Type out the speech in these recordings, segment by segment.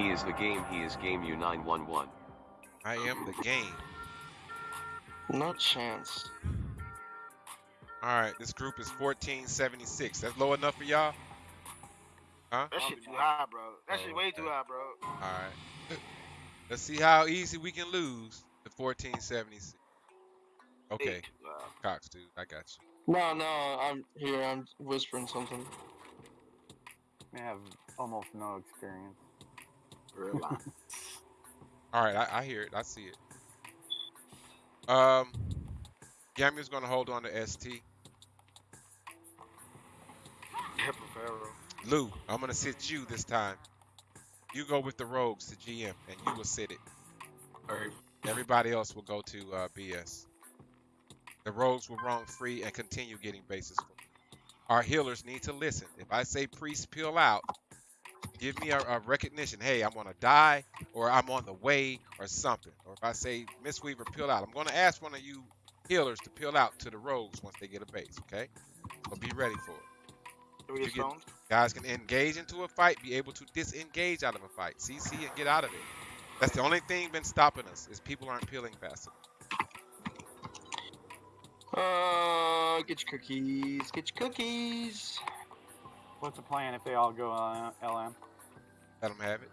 He is the game. He is game U911. I am the game. No chance. All right, this group is 1476. That's low enough for y'all? Huh? That shit too high, bro. That shit Oh, way too high, bro. All right. Let's see how easy we can lose the 1476. Okay, Way. Cox, dude, I got you. No, no, I'm here. I'm whispering something. I have almost no experience. All right, I, I hear it. I see it. Um, Gamu's gonna hold on to ST. Lou, I'm gonna sit you this time. You go with the rogues to GM, and you will sit it. Alright. Everybody else will go to uh, BS. The rogues will roam free and continue getting bases. For Our healers need to listen. If I say priest peel out, give me a, a recognition. Hey, I'm gonna die, or I'm on the way, or something. Or if I say Mistweaver peel out, I'm gonna ask one of you healers to peel out to the rogues once they get a base. Okay, so be ready for it. Do we You get get- Guys can engage into a fight, be able to disengage out of a fight, CC and get out of it. That's the only thing been stopping us is people aren't peeling fast enough. Uh, get your cookies. Get your cookies. What's the plan if they all go uh, LM? Let them have it.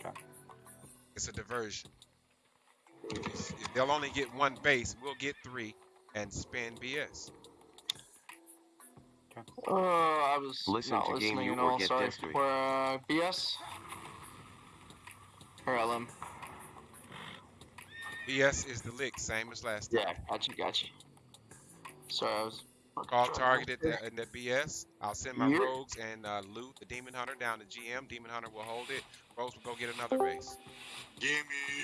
Okay. It's a diversion. If you s- if They'll only get one base. We'll get three and spend BS. Uh, I was Listen not to game listening you at all. get Sorry. history. We're uh, BS or LM. BS is the lick, same as last Yeah, time. Yeah, gotcha, gotcha. Sorry, I was. Call targeted at the, in the BS. I'll send my Yep. rogues and uh, loot the demon hunter down to GM. Demon hunter will hold it. Rogues will go get another base. Gimme.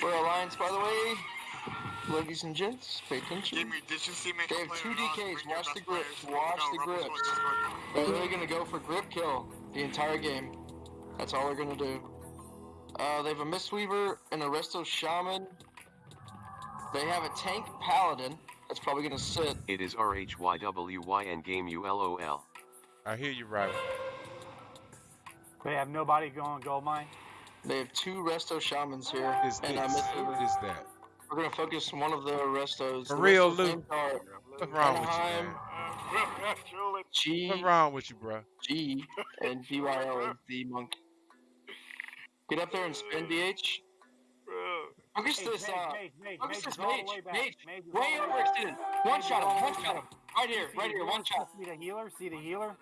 We're alliance, by the way. Ladies and gents, pay attention. Gimme. Did you see me? They have two DKs, watch the grips, watch the Rumble grips. Swords is working. They're literally gonna go for grip kill the entire game. That's all they're gonna do. Uh, they have a Mistweaver and a Resto Shaman. They have a tank Paladin that's probably gonna sit. It is RHYWY and game ULOL. I hear you, Ryder. They have nobody going gold mine. They have two Resto Shamans here, Is and this? a Mistweaver. What is that? We're gonna focus on one of the Restos. For The real, Restos Lou. are What's wrong with you, Anaheim. man? G What's wrong with you, bro? G and BYL is the monk. Get up there and spin DH. Bro. Focus Mage, this mage, uh, mage, mage, focus mage this is all the mage, way back. mage, Mage way all the overextended. One shot him, one shot him. Right here, right here, one shot. See the healer? See the healer?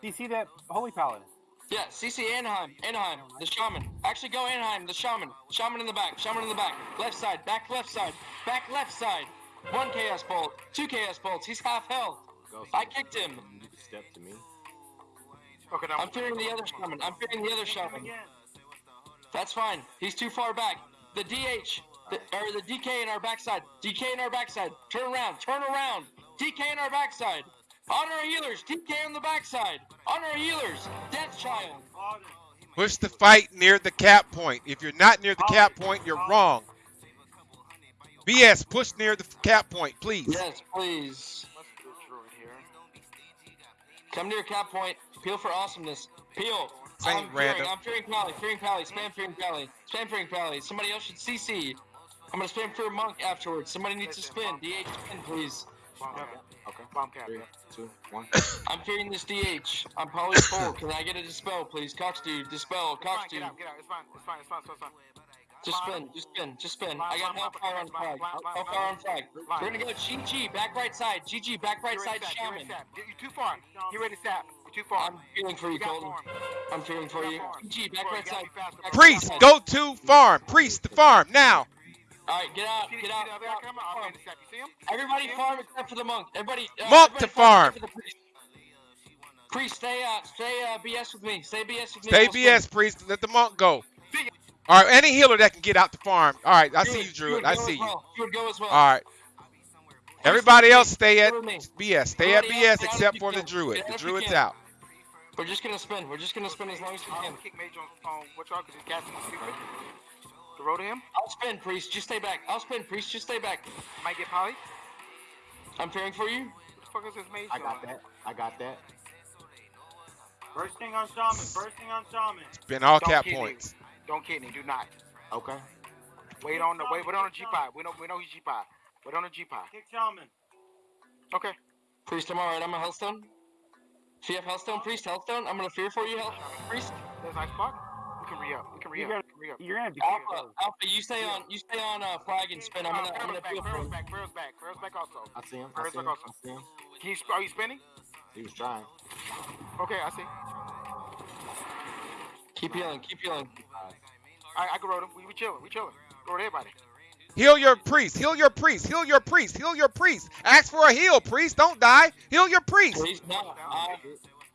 Do you see that holy paladin? Yeah, CC Anaheim, Anaheim, the shaman. Actually, go Anaheim, the shaman. Shaman in the back, shaman in the back. Left side, back left side, back left side. One chaos bolt, two chaos bolts. He's half health. I kicked him. Step to me. Okay, now I'm fearing the other shaman. I'm fearing the other shaman. That's fine. He's too far back. The DH, the, or the DK in our backside. DK in our backside. Turn around, turn around. DK in our backside. On our healers, DK on the backside. On our healers, Death Child. Push the fight near the cap point. If you're not near the cap point, you're wrong. BS, push near the cap point, please. Yes, please. Let's do a druid here. Come near cap point. Peel for awesomeness. Peel. Same I'm random. fearing, I'm fearing Pally. Fearing Pally. Spam fearing Pally. Spam fearing Pally. Somebody else should CC. I'm gonna spam for a monk afterwards. Somebody needs to spin. DH spin, please. Bomb cap. Okay. Bomb cap. Three, yeah. two, one. I'm fearing this DH. I'm poly full. Can I get a dispel, please? Cox dude, dispel. It's fine, Cox get dude. out, get out. It's fine, it's fine, it's fine, it's fine. Just spin, just spin, just spin. I got Hellfire on flag. Hellfire on flag. We're gonna go GG, back right side. GG, back right side, to sap, get ready Shaman. Get- You're too far. Get ready to sap. You're too far. I'm feeling for you, You Colton. I'm feeling for you. GG, back right side. back Priest, side. go to farm. Priest, the farm, now. Alright, get out, get out. get out, guy coming? I'm farm. ready to sap. You see him? Everybody farm except for the monk. Everybody. Uh, Monk everybody to farm. except priest. Priest, stay uh, stay uh, BS with me. Stay BS with me. Stay We'll. BS, priest. Let the monk go. All right, any healer that can get out the farm. All right, I see you, Druid, Druid. Druid, I see as you. well. Druid, go as well. All right. Everybody else stay at Go with me. BS. Stay at BS except for the. Druid. The out if you Druid's out. We're just gonna spin. We're just gonna spin as long as we I'm can. gonna kick Mage on, on what y'all, because he's casting on stupid. Throw to him. I'll spin, priest. Just stay back. I'll spin, priest. Just stay back. Might get poly. I'm fearing for you. What the fuck is this mage I got doing? that. I got that. Bursting on shaman, bursting on shaman. Been all Don't cap kill me. points. Don't kid me. Do not. Okay. Wait on the wait. Wait on the G5. We know we know he's G5. Wait on the G5. Kick Shaman. Okay. Priest, I'm alright. I'm a Hellstone. If you have Hellstone, Priest, Hellstone, I'm gonna fear for you, Hell Priest. That's a nice spot. We can re up. We can re up. We can re up. You're gonna be Alpha, Alpha, you stay on, you stay on uh, flag and spin. I'm Uh, gonna, I'm Pharaoh's gonna back. feel for Pharaoh's him. back. Pharaoh's back. Pharaoh's back also. I see him. I back also. him. I see him. Can you, are you spinning? He was trying. Okay, I see. Keep healing, keep healing. I, I can roll him. We, we chilling. We chilling. Roll everybody. Heal your priest. Heal your priest. Heal your priest. Heal your priest. Ask for a heal, priest. Don't die. Heal your priest. Priest, no, uh,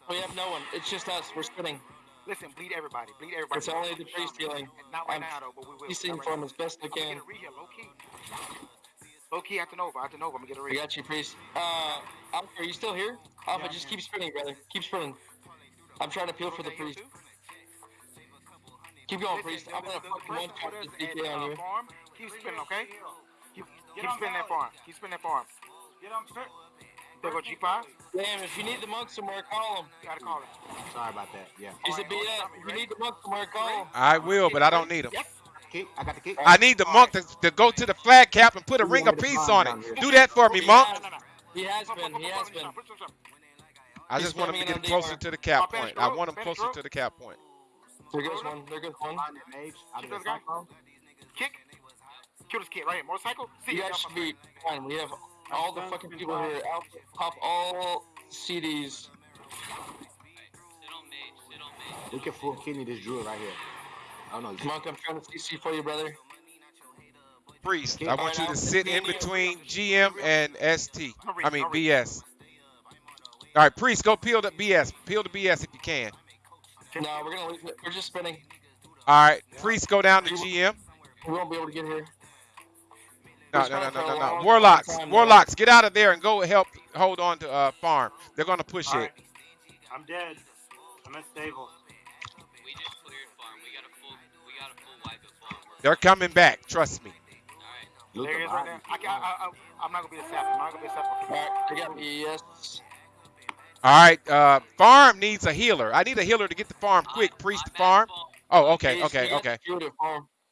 we have no one. It's just us. We're spinning. Listen, bleed everybody. Bleed everybody. It's only the priest healing. Not right I'm now though, but we will. He's Not seeing right for him as best I can. get a reheal, low key. Low key after Nova. After Nova, I'm gonna get a We reheal. got you, Priest. Uh, Alpha, are you still here? Alpha, Yeah, just keep spinning, brother. Keep spinning. I'm trying to peel for the priest. Keep going, priest. I'm gonna fucking one shot this DK on you. Farm, keep spinning, okay? Keep, Get keep spinning that Valley. farm. Keep spinning that farm. Get on Fer- There go G5. Damn, if you need the monk somewhere, call him. You Gotta call him. Sorry about that. Yeah. He's a Alright, hold BS. If you need the monk somewhere, call him. I will, but I don't need him. Yes. Kick. I got the kick. I need the monk to, to go to the flag cap and put a ring of peace on it. Do that for me, monk. He has been. He has been. I just want him to get in closer to the cap point. I want him closer to the cap point. There goes one. There goes one. Find that mage out of Keep the those guys. cyclone. Kick. Kill this kid right here. Motorcycle. See You guys should be fine. We have all the fucking people here. Alpha, pop all CDs. We can full kidney this druid right here. Oh no. he's- Monk, I'm trying to CC for you, brother. Priest, I want you to sit in between GM and ST. I mean. BS. All right, Priest, go peel the BS. Peel the BS if you can. No, we're gonna. We're just spinning. All right, Priest, go down to GM. We won't be able to get here. No, no, no, no, no, no. Warlocks. Warlocks, get out of there and go help hold on to uh, farm. They're gonna push All it. right. I'm dead. I'm at stable. We just cleared farm. We got a full. We got a full wipe of farm. They're coming back. Trust me. alright. There he is right body. there. I, can, I, I, I'm not gonna be a sap. I'm not gonna be a sap. Alright, I got me. Yes. All right, uh, farm needs a healer. I need a healer to get the farm quick. I'm- Priest the farm. Oh, okay, okay, okay.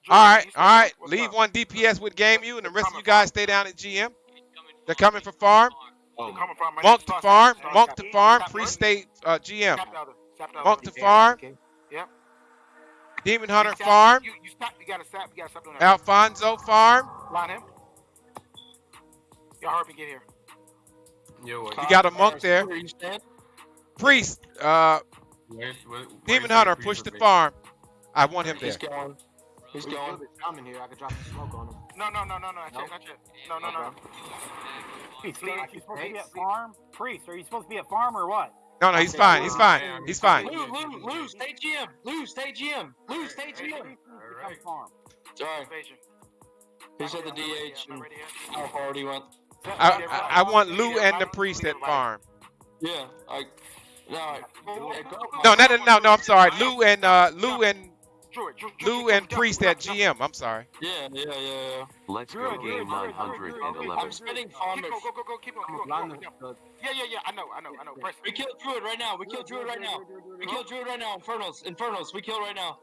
Secured at farm. All right, He's all right. Leave up? one DPS with Game U, and the rest of you guys stay down at GM. They're coming for farm. Oh, Coming from my Monk to farm. sap, Monk to farm. Sap Priest first. stay uh, GM. Sap the other. Sap the other. Monk to farm. okay. Demon Hunter farm. You, you stop. You gotta sap. You gotta stop. Alfonso farm. Line him. Y'all heard me get here. You got a monk there. Where you stand? Priest. Uh, Demon Hunter push the farm. I want him there. He's going. He's We going. killed the shaman here. I could drop some smoke on him. No, no, no, no, no. Not yet. Not yet. No, no, no. no. Priest, are you supposed to be please. at farm? Priest, are you supposed to be at farm or what? No, no, he's fine. He's fine. He's fine. Lou, Lou, Lou, stay GM. Lou, stay GM. Lou, stay GM. Priest needs to come farm. Sorry, Invasion. he said the I'm not ready yet. DH I'm and not ready yet. Alpha already went. I, I, I want Lou and the priest at farm. Yeah, I. No, I- yeah. No, no, no, no, no. I'm sorry. Lou and uh, Lou and Lou and priest at GM. I'm sorry. Yeah, yeah, yeah, yeah. Let's go Druid, Druid, game Druid, Druid, Druid, Druid. 911. I'm spinning farm. Keep go, go, go, keep on, keep on, keep on. Yeah, yeah, yeah. I know, I know, I know. Press. We killed Druid right now. We killed Druid right now. We killed Druid right now. Infernos, Infernos. We kill right now.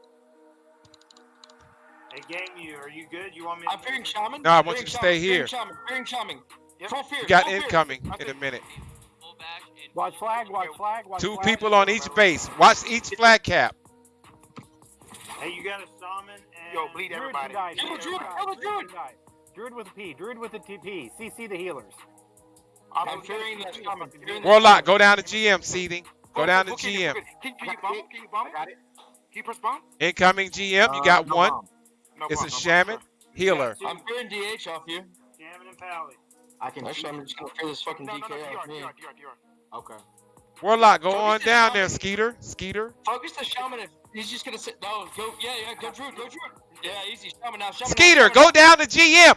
Hey, game you, are you good? You want me to I'm fearing Shaman. No, I want you to Shaman, stay fearing. Shaman. Fearing Shaman. Yep. Full fear. You got incoming in a minute. Full back and Watch flag, watch flag, watch Two flag. people on each base. Watch each flag cap. Hey, you got a shaman and Yo, bleed Druid everybody. can die, Druid Druid, can die, Druid. can die. Druid with a P, Druid with a TP. CC the healers. I'm fearing that Shaman. Fearing that Warlock, go down to GM seating. Go down to Go, can you- GM. Can, can you bomb? Can you bomb? Got it. Can you press bomb? Incoming GM. You Uh, got one. No It's bomb, a no shaman sir. healer. I'm fearing DH off you. Shaman and Pally. I can. Actually, I'm just gonna fear this fucking No, no, no, DK off me. DR, DR, DR. Okay. Warlock, go Focus on the down there. Skeeter. Skeeter. Focus the Shaman. If he's just gonna sit. No, go. Yeah, yeah. Go Druid. Go Druid. Yeah, easy. Shaman now. Shaman now, Skeeter, Shaman go down to GM.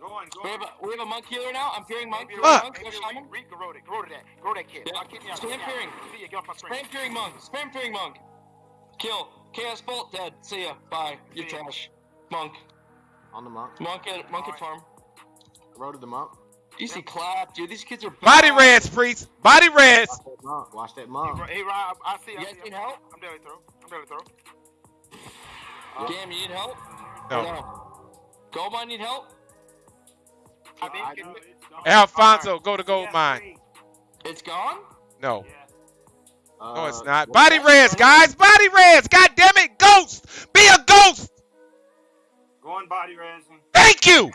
Go on, go We have a we have a monk healer now. I'm fearing monk. Maybe Fearing Look. monk. Go Maybe Shaman. Reed, Reed, grow that, grow that, grow that kid. Yeah. I'll kick me out. Spam kick me out. fearing. See ya, get off my screen. Spam fearing monk. Spam fearing monk. Kill. Chaos bolt dead. See ya. Bye. You're See ya. trash. Monk. On the monk. Monk at monk at farm. Roaded the monk. Easy clap, dude. These kids are Body bad. reds, priest. Body res. Watch that monk. Watch that Hey, monk. Hey, Rob, I see. You I guys see. need I'm, help? I'm daily throw. I'm daily throw. You need help? No. Or no? Goldmine need help? I think I- it's- Alfonso, go to gold mine. It's gone? No. Yeah. No, it's Uh, not. what- Body res, guys. Body res. God damn it. Ghost. Be a ghost. Go on body raising. Thank you.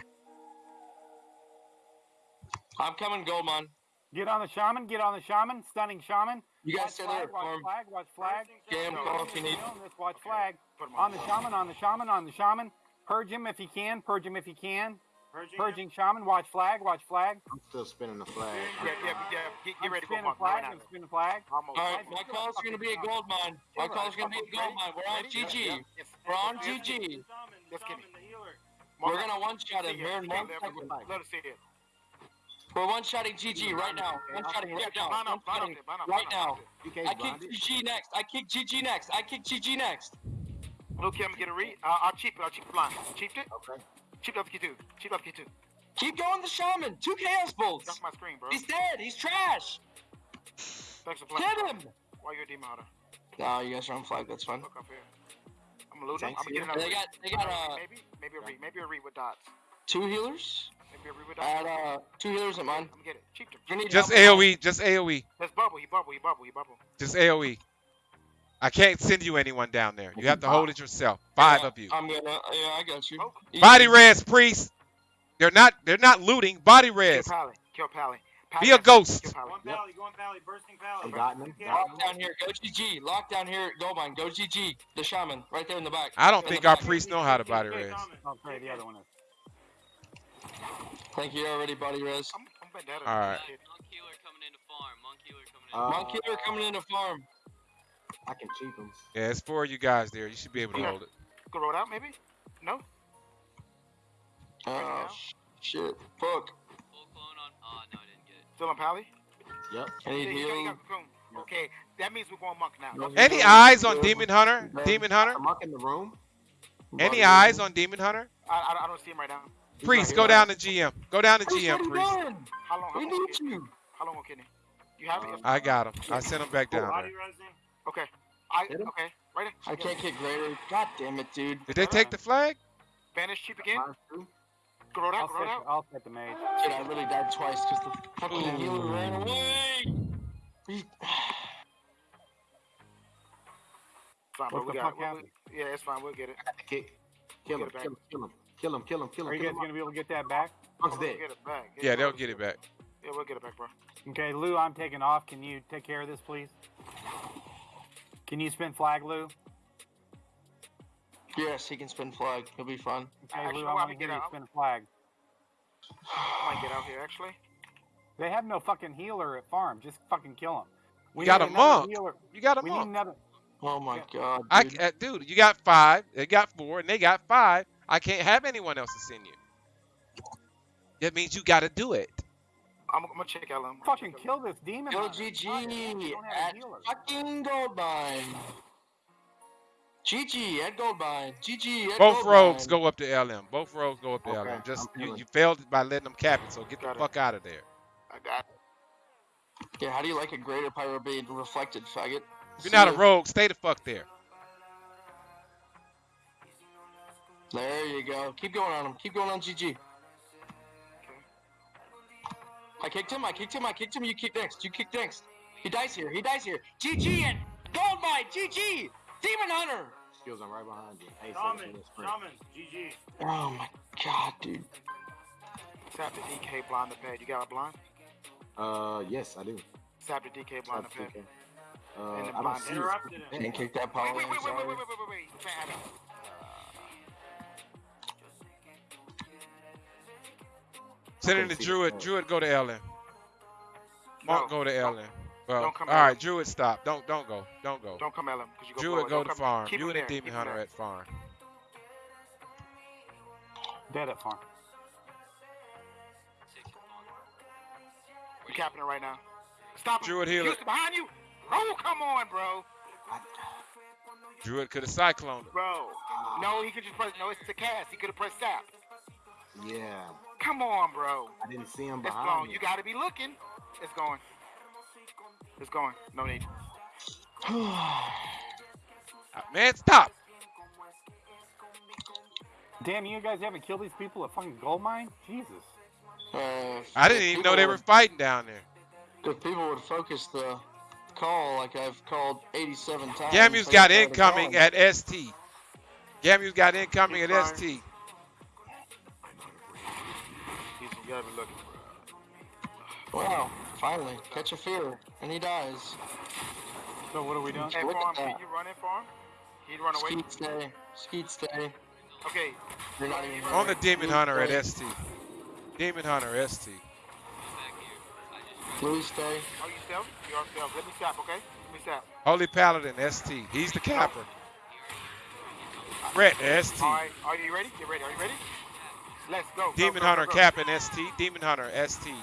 I'm coming, Goldmine. Get on the shaman. Get on the shaman. Stunning shaman. You Watch guys stay there. flag. Watch Farm. flag. Watch flag. Gam, call if you need. Let's watch flag. Put 'em On the shaman. On the shaman. On the shaman. Purge him if you can. Purge him if you can. Purging shaman. Watch flag. Watch flag. I'm still spinning the flag. Yeah, yeah, yeah. Get, get ready to go spinning flag. Right I'm now. spinning flag. Almost. All right, my call's gonna be a gold mine. My call's gonna be a gold mine. We're on GG. We're on GG. Let's get it. We're gonna one shot him here in one Let second. let us see it. We're one shotting GG right now. One shotting right now. One up, line up shotting there, line up, right now. up. I kick. GG next. I kick GG next. I kick GG next. Look, I'm gonna get a read. Uh, I'll cheap it. I'll cheap it blind. Cheaped it. Okay. Cheap up key two. Cheap up key two. Keep going, the shaman. Two chaos bolts. That's my screen, bro. He's dead. He's trash. Thanks for playing. Get him. Why you a demon hunter? No, you guys are on flag. That's fine. Look up here. I'm gonna loot him. I'm Thanks, gonna get another. They got they got uh maybe maybe a read. Maybe a read with dots. two healers. Maybe a read with At uh two healers at mine. I'm gonna get it. Cheaped him. You Just help? AOE. Just AOE. Let's bubble. He bubble. He bubble. He bubble. Just AOE. I can't send you anyone down there. You have to hold it yourself. Five Yeah, of you. I'm gonna. Yeah, I got you. Smoke. Body res, priest. They're not. They're not looting. Body res. Kill. Pally. Kill Pally. Be a ghost. Kill Pally. Yep. Going Valley. Bursting Valley. I'm gotten him. Lock down here. Go GG. Lock down here. Go mine. Go GG. The shaman right there in the back. I don't In think our back. priests know how to body res. Okay, the other one is. Thank you already, body res. I'm, I'm vendetta. All right. Monk healer coming into farm. Monk healer coming in. Uh, Monk coming into farm. I can cheat him. Yeah, it's four of you guys there. You should be able to Yeah. hold it. Go roll out maybe. No. Oh shit. Fuck. Full clone on. Oh no, I didn't get it. Still on Pally. Yep. I Yeah, need you got- you heal. got cocoon. Okay, that means we're going monk now. No Any eyes on Heal. Demon Hunter? Man. Demon Hunter? I'm up in the room. Any eyes on Demon Hunter? I, I, I don't see him right now. Priest, go down to GM. Go down to GM, priest. How long? How We need Kidney? you. How long, Kidney? You have it. I got him. I sent him back down there. Okay. I okay. Right. I can't kick greater. God damn it, dude. Did they take the flag? Vanish cheap again. Minus Grow Go roll I'll out. Go set, out. I'll set the mage. Dude, I really died twice because the fucking healer ran away. He- Fine, bro. What We the got. fuck we- we- happened? Yeah, it's fine. We'll get it. Got the kick. Kill him. Get it back. Kill him. Kill him. Kill him. Kill him. Kill Are him. you Kill guys him. gonna be able to get that back? Monk's dead. get it back. Yeah, they'll get it back. Yeah, we'll get it back, bro. Okay, Lou, I'm taking off. Can you take care of this, please? Can you spin flag, Lou? Yes, he can spin flag. He'll be fine. Okay, Actually, Lou, I want we to get hear you out- spin flag. I might get out here actually. They have no fucking healer at farm. Just fucking kill him. We got need a another monk. Healer. You got a We need another. Oh my god, I, dude. uh, dude, you got five. They got four, and they got five. I can't have anyone else to send you. That means you got to do it. I'm, I'm gonna check LM. Fucking kill this demon. Go. GG Fuck, we don't have a at fucking Goldmine. GG at Goldmine. GG at Both Goldmine. rogues go up to LM. Both rogues go up to Okay, LM. Just you, you failed by letting them cap it, so get the Got it. fuck out of there. I got. it. Yeah, how do you like a greater pyro being reflected, faggot? If you're not a rogue, stay the fuck there. There you go. Keep going on him. Keep going on GG. I kicked him. I kicked him. I kicked him. You kick next. You kick next. He dies here. He dies here. GG and Goldmine. GG. Demon Hunter. Skills are right behind you. Hey, Shaman, seconds in this sprint. shaman, GG. Oh my god, dude. Sap the DK blind the pad. You got a blind? Uh, yes, I do. Sap the DK blind the That's pad. okay. Uh, And the I don't blind see interrupted it. him. Can't kick that Wait, power wait, in. wait, wait, wait, wait, wait, wait, wait. You can't have it. Send it to Druid. Druid go to LM. Monk No, go to don't- LM. Well, don't come all right, Druid stop. Don't don't go. Don't go. Don't come LM because you go Druid forward. go Don't to come- farm. Keep You him and the Demon keep Hunter there. at farm. Dead at farm. Six on. You capping it right now. Stop him. Druid healer. Houston behind you. Oh, come on, bro. Druid could have cycloned it. Bro. No, he could just press. No, it's the cast. He could have pressed sap. Yeah, Come on, bro. I didn't see him behind. It's behind going. me. You got to be looking. It's going. It's going. No need. Uh, Man, stop. Damn, you guys haven't killed these people at fucking gold mine? Jesus. Uh, I didn't even know they were fighting down there. If people would focus the call like I've called 87 times. Gamu's they got incoming at ST. Gamu's got incoming at ST. you gotta be looking. for Wow, finally, catch a fear, and he dies. So what are we doing? Hey, Look for at that. can you run in for him? He'd run away. Skeet stay, Skeet stay. Okay, You're not even On the Demon Hunter at ST. Demon Hunter ST. Back here. I just. Blue stay. are you stealth? You are stealth. Let me stop, okay? Let me stop. Holy Paladin ST. He's the capper. Brett ST. All right, are you ready? Get ready. Are you ready? Let's go. go, Demon go, Hunter go, go. capping ST. Demon Hunter ST.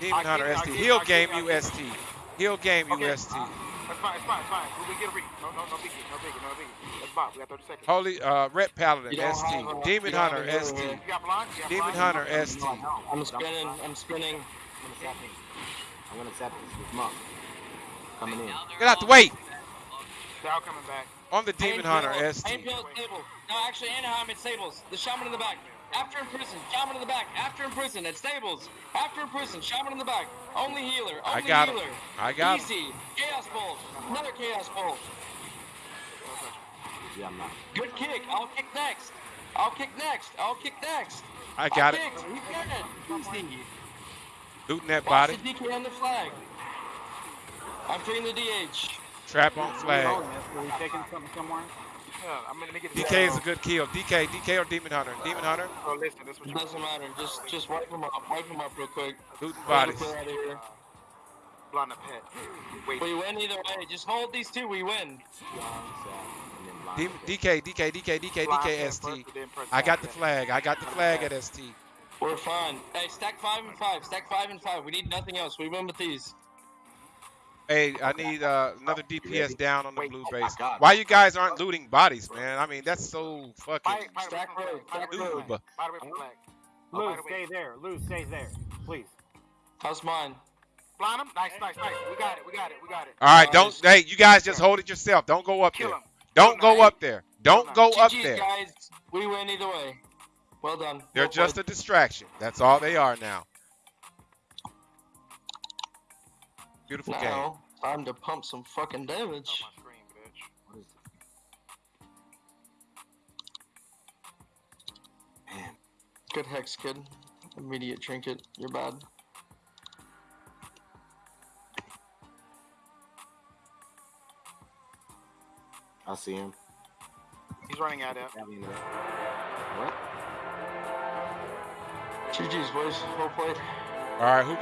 Demon I Hunter it, I ST. get He'll I game get it, you get ST. He'll game you Okay. ST. That's fine. It's fine. It's fine. We, we get a read. No, no, no biggie. No biggie. No biggie. Let's bop. We got 30 seconds. Holy uh Ret Paladin You ST. have Demon you don't have Hunter a ST. You got blind? You got Demon blind? Hunter ST. I'm spinning. I'm spinning. I'm gonna zap this. I'm gonna zap this with Monk. Coming in. Now they're Get out the way. back. Dow coming back. On the Demon Hunter ST. Painfield stable. No, actually, Anaheim at stables. The shaman in the back. After in prison. Shaman in the back. After in prison at stables. After in prison. Shaman in the back. Only healer. I Only got him. healer. I got him. Easy. Chaos bolt. Another chaos bolt. Yeah, I'm not. Good kick. I'll kick next. I'll kick next. I'll kick next. I got I'll it. Kick. He's got it. Easy. Looting that Watch body. the DK on the flag. I'm freeing the DH. Trap on Are we flag. Are we taking something somewhere? Yeah, I'm gonna get this. DK is a good kill. DK, DK or Demon Hunter? Demon Hunter, Oh, listen, this what It doesn't matter. Just just wipe him up. Wipe him up real quick. looting Get bodies. the clear out of here. blind a pet. Wait. We win either way. Just hold these two. We win. Blind zap, and then blind Demon, zap. DK, DK, DK, DK, DK, ST. first, but then press I got the flag. I got the flag at ST. We're fine. Hey, stack five and five. Stack five and five. We need nothing else. We win with these. Hey, I need uh, another DPS down on the Wait, blue oh base. God. Why you guys aren't looting bodies, man? I mean, that's so fucking Fight, fight Stack away from road, flag. stack Fight away road. from flag. Fight away from flag. Lou, by the way- stay there. Lou, stay there. Please. How's mine? Blind him. Nice, nice, nice. We got it. We got it. We got it. All right, don't. Nice. Hey, you guys just hold it yourself. Don't go up Kill there. him. Don't go up there. Don't go up there. guys. We win either way. Well done. They're just a distraction. That's all they are now. Beautiful game. now time to pump some fucking On damage. my screen, bitch. What is it? Man, Good hex, kid. Immediate trinket. You're bad. I see him. He's running out of. Stabbing me. What? GG's, boys. Well played. All right, who